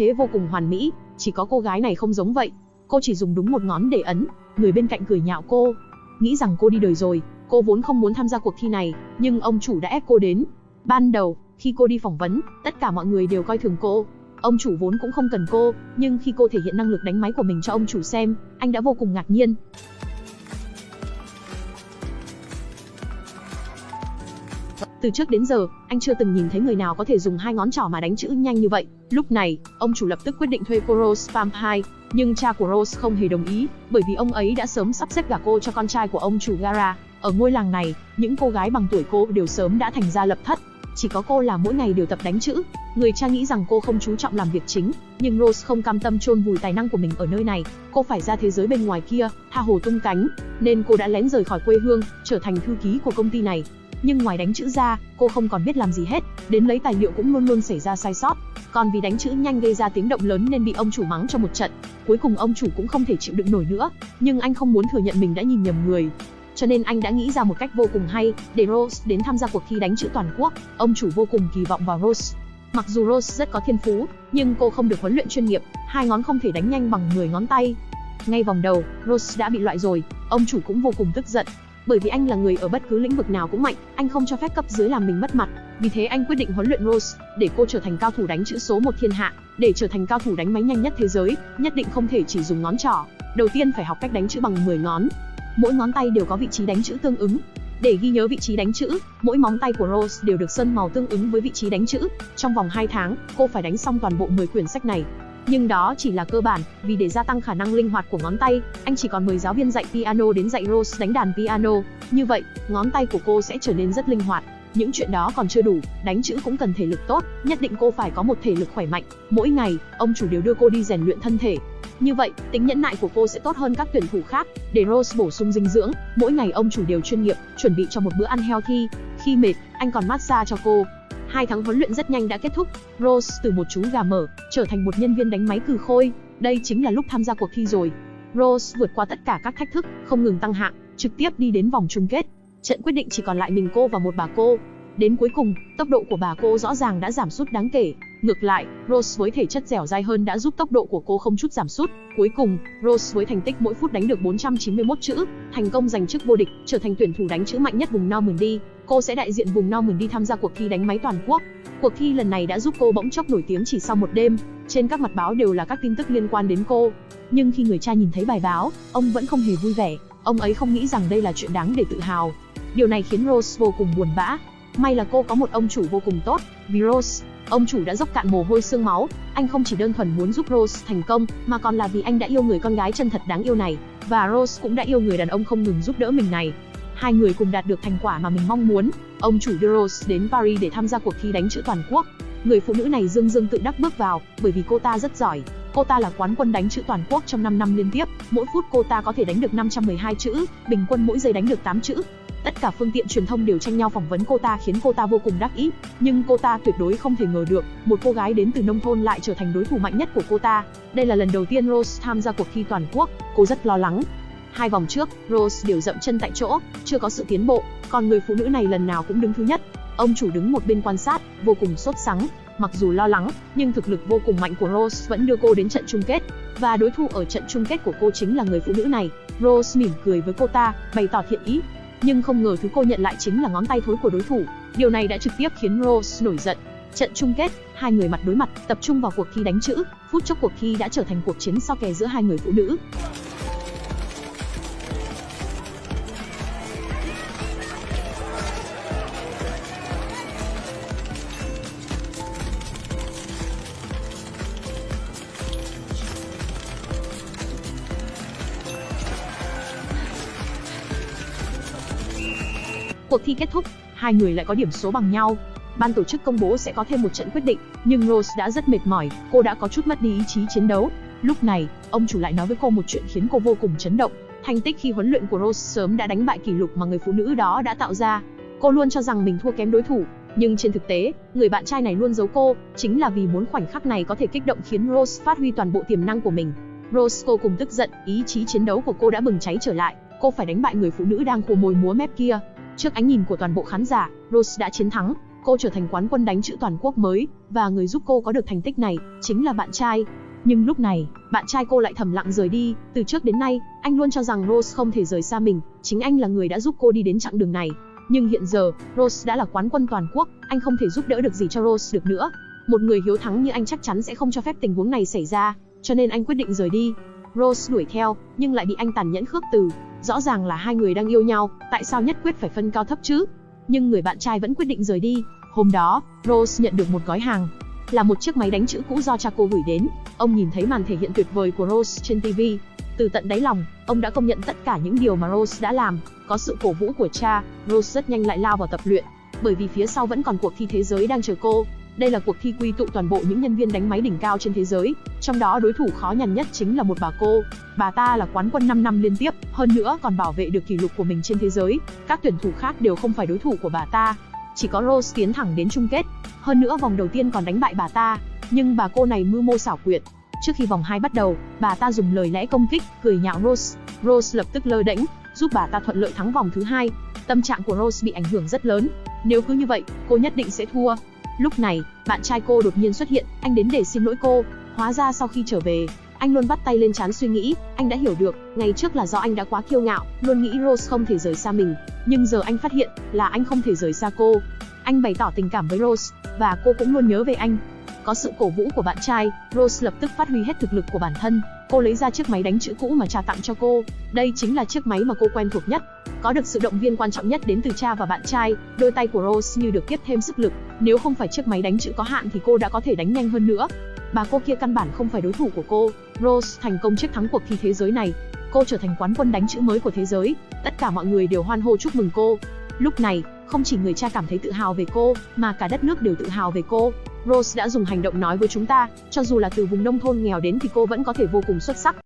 thế vô cùng hoàn mỹ, chỉ có cô gái này không giống vậy. Cô chỉ dùng đúng một ngón để ấn, người bên cạnh cười nhạo cô. Nghĩ rằng cô đi đời rồi, cô vốn không muốn tham gia cuộc thi này, nhưng ông chủ đã ép cô đến. Ban đầu, khi cô đi phỏng vấn, tất cả mọi người đều coi thường cô. Ông chủ vốn cũng không cần cô, nhưng khi cô thể hiện năng lực đánh máy của mình cho ông chủ xem, anh đã vô cùng ngạc nhiên. Từ trước đến giờ, anh chưa từng nhìn thấy người nào có thể dùng hai ngón trỏ mà đánh chữ nhanh như vậy. Lúc này, ông chủ lập tức quyết định thuê cô Rose Vampire, nhưng cha của Rose không hề đồng ý, bởi vì ông ấy đã sớm sắp xếp gả cô cho con trai của ông chủ Gara. Ở ngôi làng này, những cô gái bằng tuổi cô đều sớm đã thành ra lập thất, chỉ có cô là mỗi ngày đều tập đánh chữ. Người cha nghĩ rằng cô không chú trọng làm việc chính, nhưng Rose không cam tâm chôn vùi tài năng của mình ở nơi này, cô phải ra thế giới bên ngoài kia, tha hồ tung cánh, nên cô đã lén rời khỏi quê hương, trở thành thư ký của công ty này. Nhưng ngoài đánh chữ ra, cô không còn biết làm gì hết, đến lấy tài liệu cũng luôn luôn xảy ra sai sót. Còn vì đánh chữ nhanh gây ra tiếng động lớn nên bị ông chủ mắng cho một trận. Cuối cùng ông chủ cũng không thể chịu đựng nổi nữa, nhưng anh không muốn thừa nhận mình đã nhìn nhầm người, cho nên anh đã nghĩ ra một cách vô cùng hay để Rose đến tham gia cuộc thi đánh chữ toàn quốc. Ông chủ vô cùng kỳ vọng vào Rose. Mặc dù Rose rất có thiên phú, nhưng cô không được huấn luyện chuyên nghiệp, hai ngón không thể đánh nhanh bằng 10 ngón tay. Ngay vòng đầu, Rose đã bị loại rồi, ông chủ cũng vô cùng tức giận. Bởi vì anh là người ở bất cứ lĩnh vực nào cũng mạnh, anh không cho phép cấp dưới làm mình mất mặt. Vì thế anh quyết định huấn luyện Rose để cô trở thành cao thủ đánh chữ số một thiên hạ, để trở thành cao thủ đánh máy nhanh nhất thế giới, nhất định không thể chỉ dùng ngón trỏ. Đầu tiên phải học cách đánh chữ bằng 10 ngón, mỗi ngón tay đều có vị trí đánh chữ tương ứng. Để ghi nhớ vị trí đánh chữ, mỗi móng tay của Rose đều được sơn màu tương ứng với vị trí đánh chữ. Trong vòng 2 tháng, cô phải đánh xong toàn bộ 10 quyển sách này. Nhưng đó chỉ là cơ bản, vì để gia tăng khả năng linh hoạt của ngón tay, anh chỉ còn mời giáo viên dạy piano đến dạy Rose đánh đàn piano. Như vậy, ngón tay của cô sẽ trở nên rất linh hoạt. Những chuyện đó còn chưa đủ, đánh chữ cũng cần thể lực tốt, nhất định cô phải có một thể lực khỏe mạnh. Mỗi ngày, ông chủ đều đưa cô đi rèn luyện thân thể, như vậy, tính nhẫn nại của cô sẽ tốt hơn các tuyển thủ khác. Để Rose bổ sung dinh dưỡng, mỗi ngày ông chủ đều chuyên nghiệp, chuẩn bị cho một bữa ăn healthy. Khi mệt, anh còn massage cho cô. Hai tháng huấn luyện rất nhanh đã kết thúc. Rose từ một chú gà mở, trở thành một nhân viên đánh máy cừ khôi. Đây chính là lúc tham gia cuộc thi rồi. Rose vượt qua tất cả các thách thức, không ngừng tăng hạng, trực tiếp đi đến vòng chung kết. Trận quyết định chỉ còn lại mình cô và một bà cô. Đến cuối cùng, tốc độ của bà cô rõ ràng đã giảm sút đáng kể. Ngược lại, Rose với thể chất dẻo dai hơn đã giúp tốc độ của cô không chút giảm sút. Cuối cùng, Rose với thành tích mỗi phút đánh được 491 chữ, thành công giành chức vô địch, trở thành tuyển thủ đánh chữ mạnh nhất vùng Normandy. Cô sẽ đại diện vùng Normandy tham gia cuộc thi đánh máy toàn quốc. Cuộc thi lần này đã giúp cô bỗng chốc nổi tiếng chỉ sau một đêm. Trên các mặt báo đều là các tin tức liên quan đến cô. Nhưng khi người cha nhìn thấy bài báo, ông vẫn không hề vui vẻ. Ông ấy không nghĩ rằng đây là chuyện đáng để tự hào. Điều này khiến Rose vô cùng buồn bã. May là cô có một ông chủ vô cùng tốt, vì Rose Ông chủ đã dốc cạn mồ hôi xương máu, anh không chỉ đơn thuần muốn giúp Rose thành công, mà còn là vì anh đã yêu người con gái chân thật đáng yêu này, và Rose cũng đã yêu người đàn ông không ngừng giúp đỡ mình này. Hai người cùng đạt được thành quả mà mình mong muốn. Ông chủ Duros Rose đến Paris để tham gia cuộc thi đánh chữ toàn quốc. Người phụ nữ này dương dương tự đắc bước vào, bởi vì cô ta rất giỏi. Cô ta là quán quân đánh chữ toàn quốc trong 5 năm liên tiếp, mỗi phút cô ta có thể đánh được 512 chữ, bình quân mỗi giây đánh được 8 chữ. Tất cả phương tiện truyền thông đều tranh nhau phỏng vấn cô ta khiến cô ta vô cùng đắc ý, nhưng cô ta tuyệt đối không thể ngờ được, một cô gái đến từ nông thôn lại trở thành đối thủ mạnh nhất của cô ta. Đây là lần đầu tiên Rose tham gia cuộc thi toàn quốc, cô rất lo lắng. Hai vòng trước, Rose đều dậm chân tại chỗ, chưa có sự tiến bộ, còn người phụ nữ này lần nào cũng đứng thứ nhất. Ông chủ đứng một bên quan sát, vô cùng sốt sắng, mặc dù lo lắng, nhưng thực lực vô cùng mạnh của Rose vẫn đưa cô đến trận chung kết. Và đối thủ ở trận chung kết của cô chính là người phụ nữ này. Rose mỉm cười với cô ta, bày tỏ thiện ý, nhưng không ngờ thứ cô nhận lại chính là ngón tay thối của đối thủ. Điều này đã trực tiếp khiến Rose nổi giận. Trận chung kết, hai người mặt đối mặt, tập trung vào cuộc thi đánh chữ, phút chốc cuộc thi đã trở thành cuộc chiến so kè giữa hai người phụ nữ. Cuộc thi kết thúc, hai người lại có điểm số bằng nhau. Ban tổ chức công bố sẽ có thêm một trận quyết định, nhưng Rose đã rất mệt mỏi, cô đã có chút mất đi ý chí chiến đấu. Lúc này, ông chủ lại nói với cô một chuyện khiến cô vô cùng chấn động. Thành tích khi huấn luyện của Rose sớm đã đánh bại kỷ lục mà người phụ nữ đó đã tạo ra. Cô luôn cho rằng mình thua kém đối thủ, nhưng trên thực tế, người bạn trai này luôn giấu cô, chính là vì muốn khoảnh khắc này có thể kích động khiến Rose phát huy toàn bộ tiềm năng của mình. Rose cô cùng tức giận, ý chí chiến đấu của cô đã bừng cháy trở lại, cô phải đánh bại người phụ nữ đang khô môi múa mép kia. Trước ánh nhìn của toàn bộ khán giả, Rose đã chiến thắng. cô trở thành quán quân đánh chữ toàn quốc mới, và người giúp cô có được thành tích này, chính là bạn trai. Nhưng lúc này, bạn trai cô lại thầm lặng rời đi, từ trước đến nay, anh luôn cho rằng Rose không thể rời xa mình, chính anh là người đã giúp cô đi đến chặng đường này. Nhưng hiện giờ, Rose đã là quán quân toàn quốc, anh không thể giúp đỡ được gì cho Rose được nữa. Một người hiếu thắng như anh chắc chắn sẽ không cho phép tình huống này xảy ra, cho nên anh quyết định rời đi. Rose đuổi theo, nhưng lại bị anh tàn nhẫn khước từ. Rõ ràng là hai người đang yêu nhau, tại sao nhất quyết phải phân cao thấp chứ? Nhưng người bạn trai vẫn quyết định rời đi. Hôm đó, Rose nhận được một gói hàng, là một chiếc máy đánh chữ cũ do cha cô gửi đến. Ông nhìn thấy màn thể hiện tuyệt vời của Rose trên TV. Từ tận đáy lòng, ông đã công nhận tất cả những điều mà Rose đã làm. Có sự cổ vũ của cha, Rose rất nhanh lại lao vào tập luyện, bởi vì phía sau vẫn còn cuộc thi thế giới đang chờ cô. Đây là cuộc thi quy tụ toàn bộ những nhân viên đánh máy đỉnh cao trên thế giới, trong đó đối thủ khó nhằn nhất chính là một bà cô. Bà ta là quán quân 5 năm liên tiếp, hơn nữa còn bảo vệ được kỷ lục của mình trên thế giới. Các tuyển thủ khác đều không phải đối thủ của bà ta. Chỉ có Rose tiến thẳng đến chung kết. Hơn nữa vòng đầu tiên còn đánh bại bà ta, nhưng bà cô này mưu mô xảo quyệt. Trước khi vòng 2 bắt đầu, bà ta dùng lời lẽ công kích, cười nhạo Rose. Rose lập tức lơ đễnh, giúp bà ta thuận lợi thắng vòng thứ hai. Tâm trạng của Rose bị ảnh hưởng rất lớn. Nếu cứ như vậy, cô nhất định sẽ thua. Lúc này, bạn trai cô đột nhiên xuất hiện, anh đến để xin lỗi cô. Hóa ra sau khi trở về, anh luôn bắt tay lên chán suy nghĩ, anh đã hiểu được, ngày trước là do anh đã quá kiêu ngạo, luôn nghĩ Rose không thể rời xa mình, nhưng giờ anh phát hiện là anh không thể rời xa cô. Anh bày tỏ tình cảm với Rose, và cô cũng luôn nhớ về anh. Có sự cổ vũ của bạn trai, Rose lập tức phát huy hết thực lực của bản thân. Cô lấy ra chiếc máy đánh chữ cũ mà cha tặng cho cô. Đây chính là chiếc máy mà cô quen thuộc nhất. Có được sự động viên quan trọng nhất đến từ cha và bạn trai, đôi tay của Rose như được tiếp thêm sức lực. Nếu không phải chiếc máy đánh chữ có hạn thì cô đã có thể đánh nhanh hơn nữa. Bà cô kia căn bản không phải đối thủ của cô. Rose thành công chiếc thắng cuộc thi thế giới này. Cô trở thành quán quân đánh chữ mới của thế giới. Tất cả mọi người đều hoan hô chúc mừng cô. Lúc này, không chỉ người cha cảm thấy tự hào về cô, mà cả đất nước đều tự hào về cô. Rose đã dùng hành động nói với chúng ta, cho dù là từ vùng nông thôn nghèo đến thì cô vẫn có thể vô cùng xuất sắc.